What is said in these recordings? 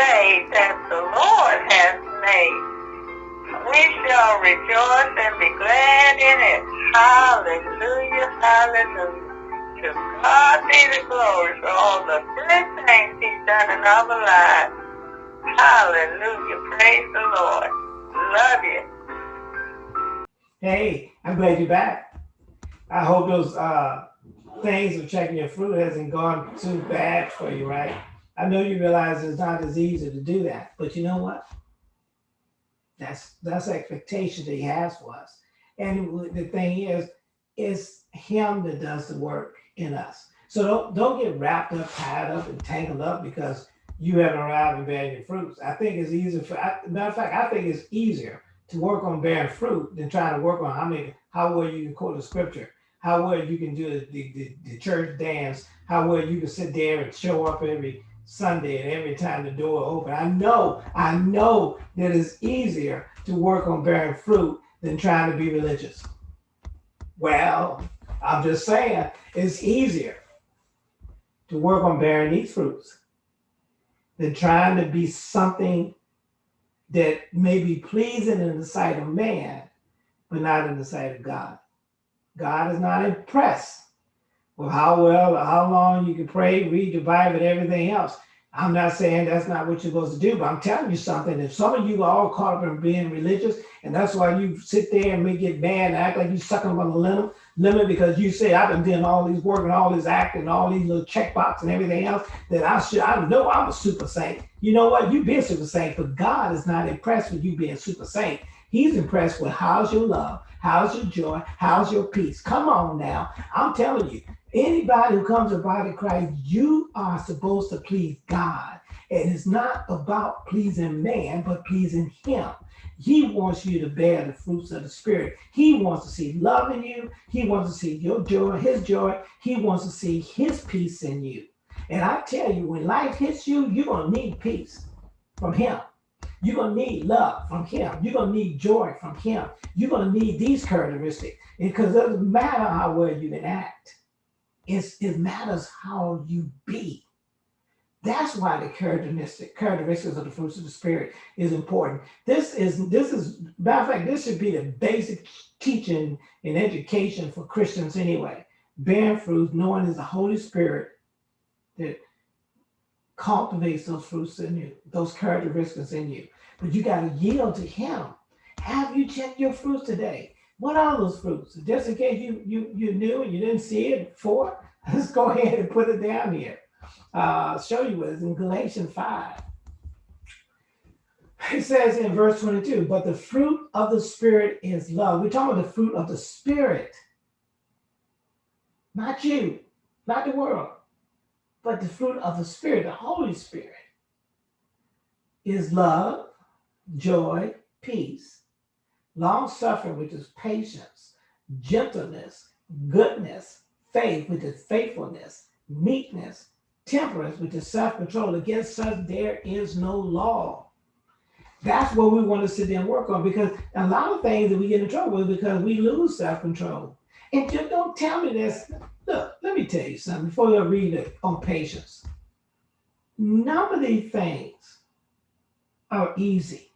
day that the Lord has made. We shall rejoice and be glad in it. Hallelujah, hallelujah. To God be the glory for all the good things he's done in our lives. Hallelujah, praise the Lord. Love you. Hey, I'm glad you're back. I hope those uh, things of checking your fruit hasn't gone too bad for you, right? I know you realize it's not as easy to do that, but you know what? That's that's expectation that he has for us. And the thing is, it's him that does the work in us. So don't don't get wrapped up, tied up, and tangled up because you haven't arrived in bearing fruits. I think it's easier for matter of fact, I think it's easier to work on bearing fruit than trying to work on how many how well you can quote the scripture, how well you can do the, the, the church dance, how well you can sit there and show up every Sunday and every time the door open. I know, I know that it's easier to work on bearing fruit than trying to be religious. Well, I'm just saying it's easier to work on bearing these fruits than trying to be something that may be pleasing in the sight of man, but not in the sight of God. God is not impressed with how well or how long you can pray, read your Bible, and everything else. I'm not saying that's not what you're supposed to do, but I'm telling you something. If some of you are all caught up in being religious, and that's why you sit there and may get mad and act like you're sucking on the limb, limit because you say I've been doing all these work and all this acting, all these little checkbox and everything else that I should I know I'm a super saint. You know what? You be a super saint, but God is not impressed with you being super saint. He's impressed with how's your love, how's your joy, how's your peace. Come on now. I'm telling you, Anybody who comes to the body Christ, you are supposed to please God. And it's not about pleasing man, but pleasing him. He wants you to bear the fruits of the spirit. He wants to see love in you. He wants to see your joy, his joy. He wants to see his peace in you. And I tell you, when life hits you, you're going to need peace from him. You're going to need love from him. You're going to need joy from him. You're going to need these characteristics because it doesn't matter how well you can act. It matters how you be. That's why the characteristic characteristics of the fruits of the spirit is important. This is this is matter of fact, this should be the basic teaching and education for Christians anyway. Bearing fruits, knowing is the Holy Spirit that cultivates those fruits in you, those characteristics in you. But you got to yield to Him. Have you checked your fruits today? What are those fruits? Just in case you you you knew and you didn't see it before, let's go ahead and put it down here. Uh, show you what is in Galatians 5. It says in verse 22, but the fruit of the Spirit is love. We're talking about the fruit of the Spirit. Not you, not the world, but the fruit of the Spirit, the Holy Spirit, is love, joy, peace, long suffering, which is patience, gentleness, goodness, faith, which is faithfulness, meekness, temperance, which is self control. Against such, there is no law. That's what we want to sit there and work on because a lot of things that we get in trouble with because we lose self control. And just don't tell me this. Look, let me tell you something before you read it on patience. None of these things are easy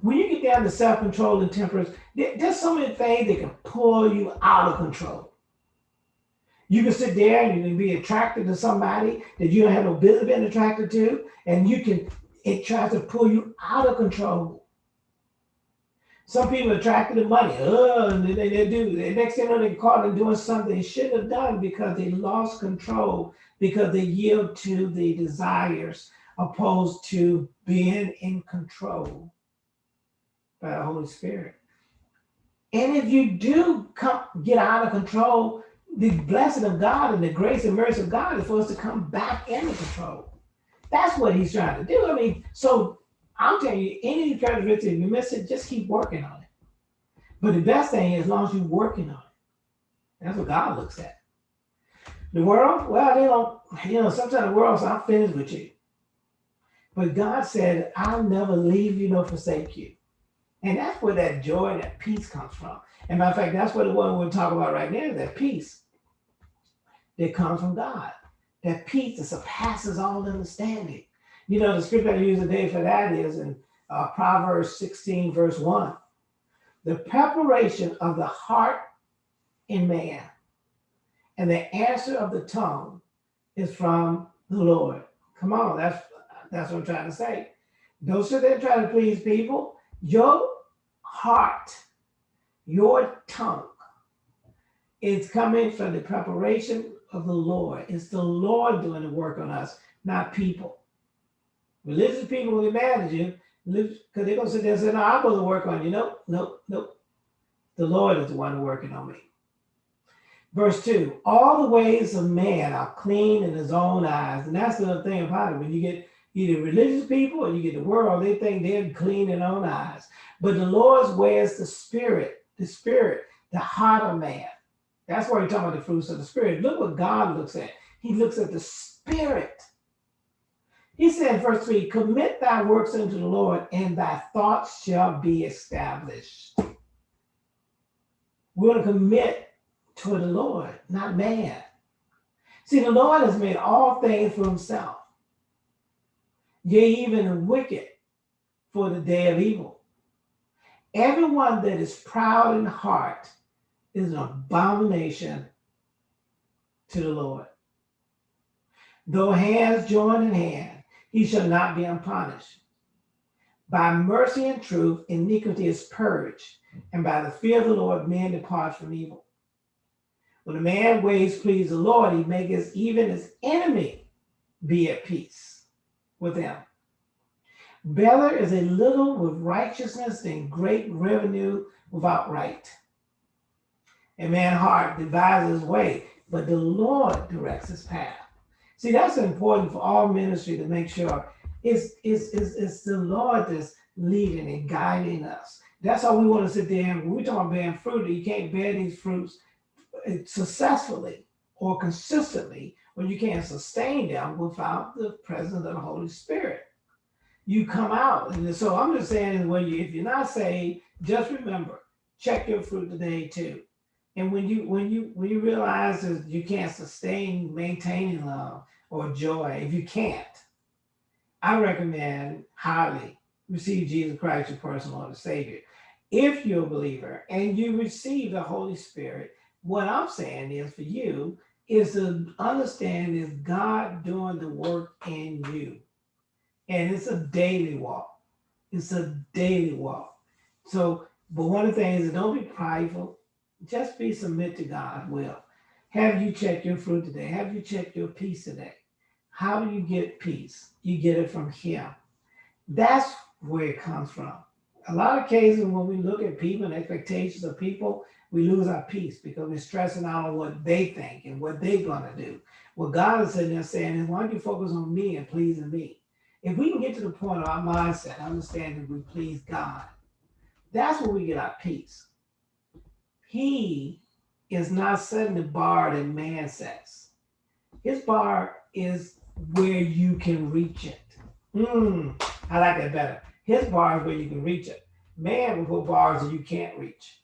when you get down to self-control and temperance, there's so many things that can pull you out of control. You can sit there and you can be attracted to somebody that you don't have no business being attracted to, and you can it tries to pull you out of control. Some people are attracted to money. Oh, and they, they do. The next thing they're caught in doing something they shouldn't have done because they lost control because they yield to the desires opposed to being in control by the Holy Spirit. And if you do come get out of control, the blessing of God and the grace and mercy of God is for us to come back into control. That's what he's trying to do. I mean, so I'm telling you, any if you miss it, just keep working on it. But the best thing is as long as you're working on it. That's what God looks at. The world, well, they don't, you know, sometimes the world says, I'm finished with you. But God said, I'll never leave you nor forsake you. And that's where that joy, that peace comes from. And matter of fact, that's what the one we're talking about right now, that peace that comes from God. That peace that surpasses all understanding. You know, the scripture I use today for that is in uh, Proverbs 16, verse 1. The preparation of the heart in man and the answer of the tongue is from the Lord. Come on, that's that's what I'm trying to say. Don't sit there and try to please people. Your heart, your tongue is coming from the preparation of the Lord. It's the Lord doing the work on us, not people. Religious people will get mad at you because they're going to sit there and say, No, I'm going to work on you. Nope, nope, nope. The Lord is the one working on me. Verse 2 All the ways of man are clean in his own eyes. And that's the thing about it. When you get either religious people or you get the world, they think they're clean in their own eyes. But the Lord's way is the spirit, the spirit, the heart of man. That's why we're talking about the fruits of the spirit. Look what God looks at. He looks at the spirit. He said, verse 3 Commit thy works unto the Lord, and thy thoughts shall be established. We're going to commit to the Lord, not man. See, the Lord has made all things for himself yea, even the wicked for the day of evil. Everyone that is proud in heart is an abomination to the Lord. Though hands join in hand, he shall not be unpunished. By mercy and truth, iniquity is purged, and by the fear of the Lord, man depart from evil. When a man ways please the Lord, he maketh even his enemy be at peace with them. Better is a little with righteousness than great revenue without right. A man's heart devises his way, but the Lord directs his path. See, that's important for all ministry to make sure it's, it's, it's, it's the Lord that's leading and guiding us. That's how we want to sit there when we talk about bearing fruit, you can't bear these fruits successfully or consistently when you can't sustain them without the presence of the Holy Spirit. You come out. And so I'm just saying, when you if you're not saved, just remember, check your fruit today too. And when you when you when you realize that you can't sustain maintaining love or joy, if you can't, I recommend highly receive Jesus Christ, your personal Lord and Savior. If you're a believer and you receive the Holy Spirit, what I'm saying is for you is to understand is God doing the work in you. And it's a daily walk. It's a daily walk. So, but one of the things is don't be prideful. Just be submit to God's will. Have you checked your fruit today? Have you checked your peace today? How do you get peace? You get it from Him. That's where it comes from. A lot of cases when we look at people and expectations of people, we lose our peace because we're stressing out on what they think and what they're going to do. What God is sitting there saying is, why don't you focus on me and pleasing me? If we can get to the point of our mindset, understanding we please God, that's where we get our peace. He is not setting the bar that man sets. His bar is where you can reach it. Mm, I like that better. His bar is where you can reach it. Man will put bars that you can't reach.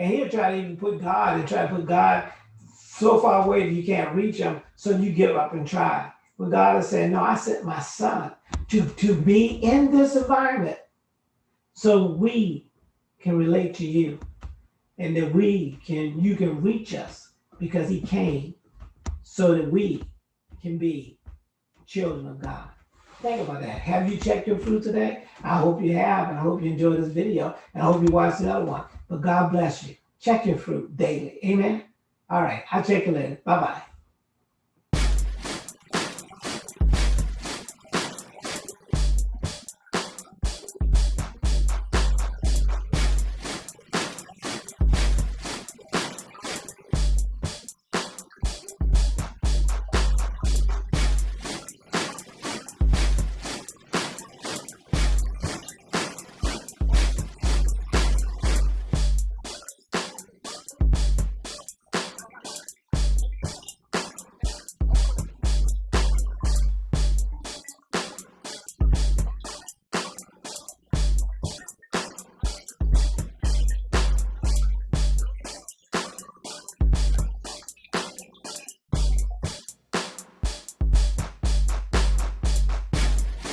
And he'll try to even put God and try to put God so far away that you can't reach him, so you give up and try. But God is saying, No, I sent my son to, to be in this environment so we can relate to you and that we can you can reach us because he came so that we can be children of God. Think about that. Have you checked your fruit today? I hope you have, and I hope you enjoyed this video, and I hope you watch the other one. But God bless you. Check your fruit daily. Amen. All right. I'll check you later. Bye bye.